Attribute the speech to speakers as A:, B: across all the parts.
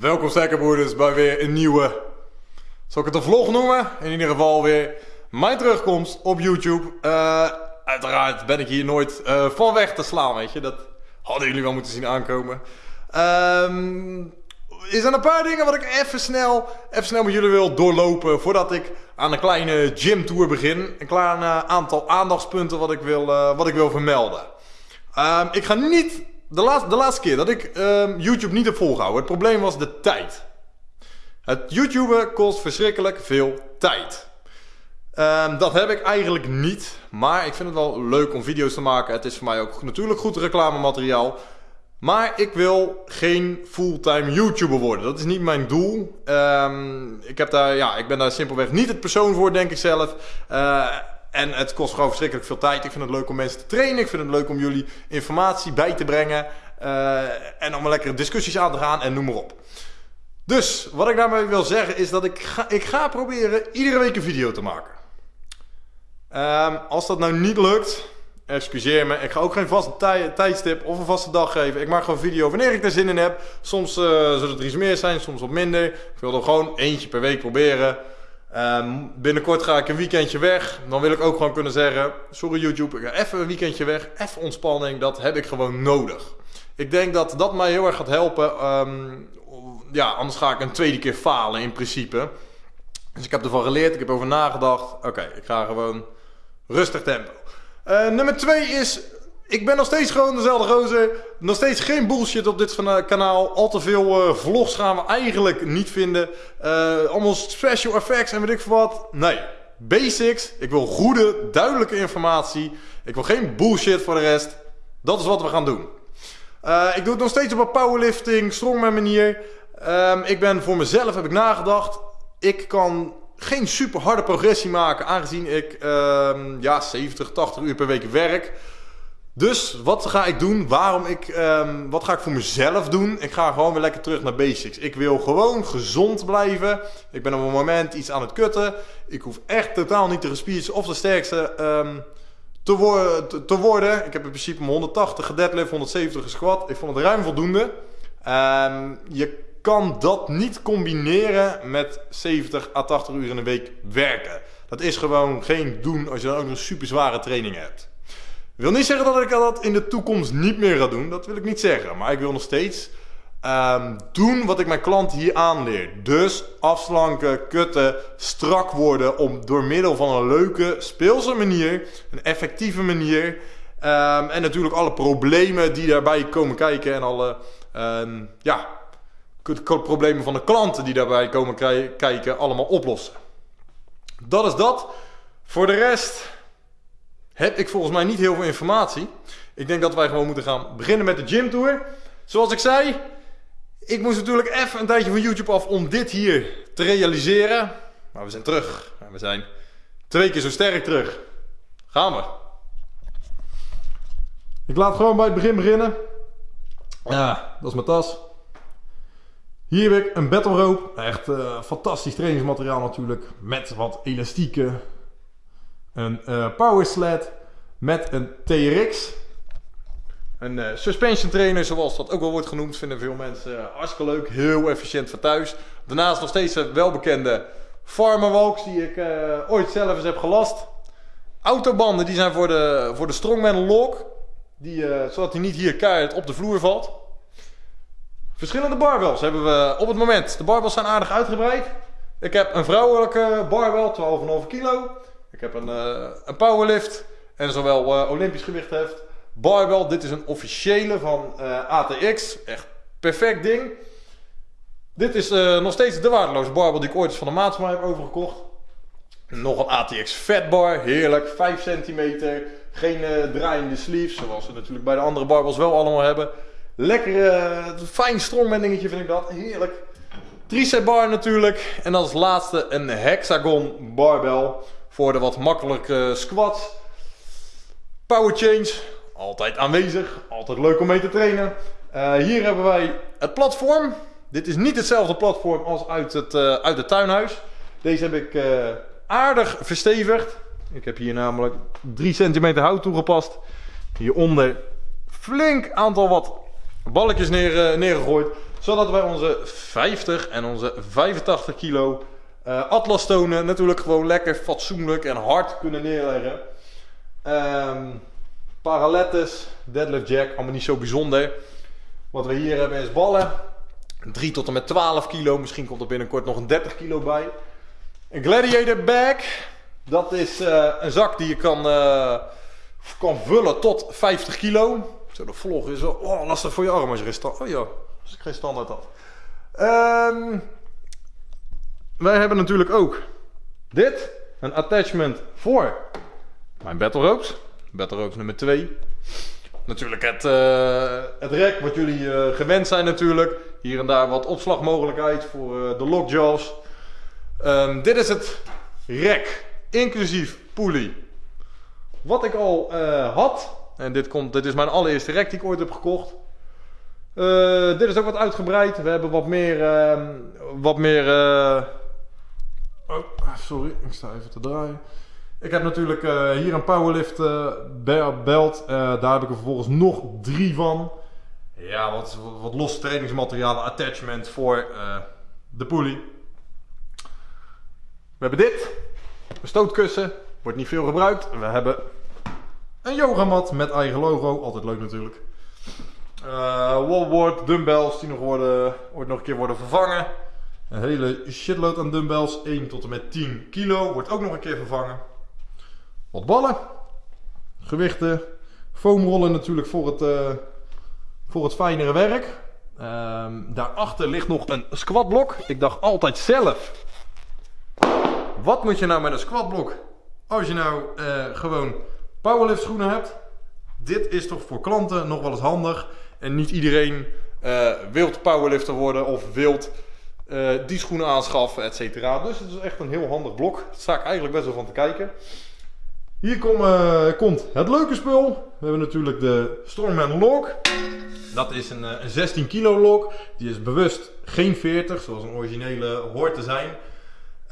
A: Welkom sterkerbroeders bij weer een nieuwe, zal ik het een vlog noemen? In ieder geval weer mijn terugkomst op YouTube. Uh, uiteraard ben ik hier nooit uh, van weg te slaan, weet je. Dat hadden jullie wel moeten zien aankomen. Um, er zijn een paar dingen wat ik even snel, even snel met jullie wil doorlopen voordat ik aan een kleine gymtour begin. Een klein uh, aantal aandachtspunten wat ik wil, wat ik wil vermelden. Um, ik ga niet de, laatste, de laatste keer dat ik ehm, YouTube niet heb volgehouden, het probleem was de tijd. Het YouTuben kost verschrikkelijk veel tijd. Um, dat heb ik eigenlijk niet, maar ik vind het wel leuk om video's te maken. Het is voor mij ook natuurlijk goed reclamemateriaal. Maar ik wil geen fulltime YouTuber worden. Dat is niet mijn doel. Um, ik, heb daar, ja, ik ben daar simpelweg niet het persoon voor, denk ik zelf. Uh, en het kost gewoon verschrikkelijk veel tijd. Ik vind het leuk om mensen te trainen. Ik vind het leuk om jullie informatie bij te brengen. Uh, en om lekkere discussies aan te gaan en noem maar op. Dus wat ik daarmee wil zeggen is dat ik ga, ik ga proberen iedere week een video te maken. Um, als dat nou niet lukt, excuseer me. Ik ga ook geen vaste tij, tijdstip of een vaste dag geven. Ik maak gewoon video wanneer ik er zin in heb. Soms uh, zullen het er iets meer zijn, soms wat minder. Ik wil er gewoon eentje per week proberen. Um, binnenkort ga ik een weekendje weg. Dan wil ik ook gewoon kunnen zeggen: Sorry YouTube, ik ga even een weekendje weg. Even ontspanning, dat heb ik gewoon nodig. Ik denk dat dat mij heel erg gaat helpen. Um, ja, anders ga ik een tweede keer falen in principe. Dus ik heb ervan geleerd, ik heb over nagedacht. Oké, ik ga gewoon rustig tempo. Uh, nummer twee is ik ben nog steeds gewoon dezelfde gozer. Nog steeds geen bullshit op dit kanaal. Al te veel uh, vlogs gaan we eigenlijk niet vinden. Uh, allemaal special effects en weet ik veel wat. Nee, basics. Ik wil goede, duidelijke informatie. Ik wil geen bullshit voor de rest. Dat is wat we gaan doen. Ik doe het nog steeds op een powerlifting, strongman manier. Um, ik ben voor mezelf, heb ik nagedacht. Ik kan geen super harde progressie maken, aangezien ik um, ja, 70, 80 uur per week werk. Dus wat ga ik doen? Waarom ik, um, wat ga ik voor mezelf doen? Ik ga gewoon weer lekker terug naar basics. Ik wil gewoon gezond blijven. Ik ben op een moment iets aan het kutten. Ik hoef echt totaal niet de gespierd of de sterkste um, te, te, worden. Ik heb in principe mijn 180 gedeadlift, 170 gesquat. Ik vond het ruim voldoende. Um, je kan dat niet combineren met 70 à 80 uur in een week werken. Dat is gewoon geen doen als je dan ook nog super zware training hebt. Ik wil niet zeggen dat ik dat in de toekomst niet meer ga doen. Dat wil ik niet zeggen. Maar ik wil nog steeds um, doen wat ik mijn klant hier aanleer. Dus afslanken, kutten, strak worden. Om door middel van een leuke, speelse manier, een effectieve manier. Um, en natuurlijk alle problemen die daarbij komen kijken. En alle um, ja, problemen van de klanten die daarbij komen kijken. Allemaal oplossen. Dat is dat. Voor de rest heb ik volgens mij niet heel veel informatie. Ik denk dat wij gewoon moeten gaan beginnen met de gymtour. Zoals ik zei, ik moest natuurlijk even een tijdje van YouTube af om dit hier te realiseren. Maar we zijn terug. We zijn twee keer zo sterk terug. Gaan we. Ik laat gewoon bij het begin beginnen. Ja, dat is mijn tas. Hier heb ik een battle rope. Echt uh, fantastisch trainingsmateriaal natuurlijk. Met wat elastieken, een uh, power sled met een TRX. Een uh, suspension trainer, zoals dat ook wel wordt genoemd, vinden veel mensen uh, hartstikke leuk. Heel efficiënt voor thuis. Daarnaast nog steeds een welbekende Farmerwalks die ik ooit zelf eens heb gelast. Autobanden die zijn voor de, voor de Strongman Lock. Die, zodat hij niet hier keihard op de vloer valt. Verschillende barbells hebben we op het moment. De barbells zijn aardig uitgebreid. Ik heb een vrouwelijke barbel, 12,5 kilo. Ik heb een, uh, een powerlift en zowel uh, Olympisch gewichtheft. Barbell, dit is een officiële van uh, ATX. Echt perfect ding. Dit is nog steeds de waardeloze barbel die ik ooit van de maatschappij heb overgekocht. Nog een ATX fatbar, heerlijk, 5 centimeter. Geen draaiende sleeves, zoals we natuurlijk bij de andere barbels wel allemaal hebben. Lekker, fijn strongman dingetje vind ik dat, heerlijk. Tricep bar natuurlijk. En als laatste een hexagon barbel voor de wat makkelijke squats. Power change, altijd aanwezig, altijd leuk om mee te trainen. Uh, hier hebben wij het platform. Dit is niet hetzelfde platform als uit het, uh, uit het tuinhuis. Deze heb ik uh, aardig verstevigd. Ik heb hier namelijk 3 centimeter hout toegepast. Hieronder flink aantal wat balletjes neer, neergegooid. Zodat wij onze 50 en onze 85 kilo uh, Atlas tonen natuurlijk gewoon lekker fatsoenlijk en hard kunnen neerleggen. Um, parallettes, deadlift jack, allemaal niet zo bijzonder. Wat we hier hebben is ballen. 3 tot en met 12 kilo. Misschien komt er binnenkort nog een 30 kilo bij. Een gladiator bag. Dat is uh, een zak die je kan, uh, kan vullen tot 50 kilo. Zo, de vlog is wel oh, lastig voor je arm als je geen. Oh ja, als ik geen standaard had. Um, wij hebben natuurlijk ook dit. Een attachment voor mijn battle ropes. Battle ropes nummer 2. Natuurlijk het, uh, het rek wat jullie uh, gewend zijn natuurlijk. Hier en daar wat opslagmogelijkheid voor uh, de lockjaws. Um, dit is het rek, inclusief pulley. Wat ik al had. En dit, komt, dit is mijn allereerste rek die ik ooit heb gekocht. dit is ook wat uitgebreid. We hebben wat meer, ehm, wat meer Oh, sorry, ik sta even te draaien. Ik heb natuurlijk uh, hier een powerlift uh, belt. Uh, daar heb ik er vervolgens nog drie van. Ja, wat, wat losse trainingsmaterialen, attachment voor de pulley. We hebben dit. Een stootkussen. Wordt niet veel gebruikt. We hebben een yogamat met eigen logo. Altijd leuk natuurlijk. wallboard, dumbbells die nog worden, ooit nog een keer worden vervangen. Een hele shitload aan dumbbells, 1 tot en met 10 kilo, wordt ook nog een keer vervangen. Wat ballen, gewichten, foamrollen natuurlijk voor het, uh, voor het fijnere werk. Um, daarachter ligt nog een squatblok. Ik dacht altijd zelf, wat moet je nou met een squatblok? Als je nou uh, gewoon powerlift schoenen hebt. Dit is toch voor klanten nog wel eens handig. En niet iedereen uh, wilt powerlifter worden of wilt uh, die schoenen aanschaffen, et cetera. Dus het is echt een heel handig blok. Daar sta ik eigenlijk best wel van te kijken. Hier uh, komt het leuke spul. We hebben natuurlijk de Strongman Lock. Dat is een, eh, een 16 kilo lock. Die is bewust geen 40, zoals een originele hoort te zijn.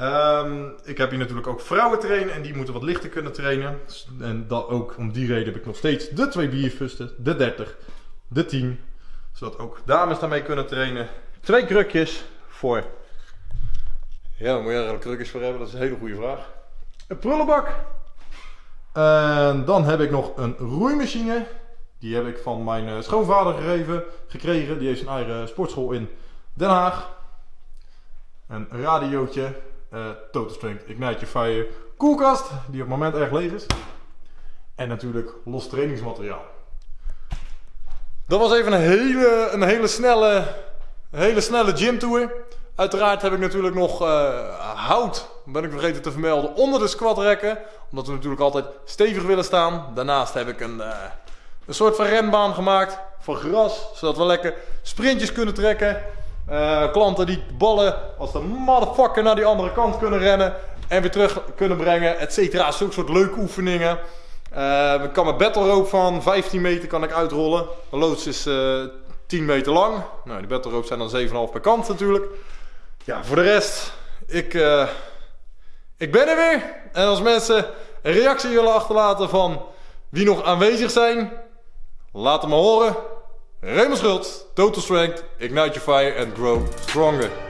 A: Um, ik heb hier natuurlijk ook vrouwen trainen en die moeten wat lichter kunnen trainen. En dat ook om die reden heb ik nog steeds de twee bierfusten, de 30, de 10. Zodat ook dames daarmee kunnen trainen. Twee krukjes, voor? Ja, daar moet je eigenlijk krukjes voor hebben. Dat is een hele goede vraag. Een prullenbak. En dan heb ik nog een roeimachine. Die heb ik van mijn eh, schoonvader gegeven, gekregen. Die heeft zijn eigen sportschool in Den Haag. Een radiootje. Uh, Total Strength Ignite Your Fire. Koelkast, die op het moment erg leeg is. En natuurlijk los trainingsmateriaal. Dat was even een hele, een hele snelle hele snelle gymtour. Uiteraard heb ik natuurlijk nog uh, hout, ben ik vergeten te vermelden, onder de squatrekken. Omdat we natuurlijk altijd stevig willen staan. Daarnaast heb ik een, uh, een soort van renbaan gemaakt voor gras. Zodat we lekker sprintjes kunnen trekken. Uh, klanten die ballen als de motherfucker naar die andere kant kunnen rennen. En weer terug kunnen brengen, et cetera. Zulke soort leuke oefeningen. ik kan mijn battle rope van 15 meter kan ik uitrollen. Loods is 10 meter lang. Nou, die battle ropes zijn dan 7,5 per kant natuurlijk. Ja, voor de rest, ik, uh, ik ben er weer. En als mensen een reactie willen achterlaten van wie nog aanwezig zijn, laat het me horen. Raymond Schult, Total Strength, Ignite Your Fire and Grow Stronger.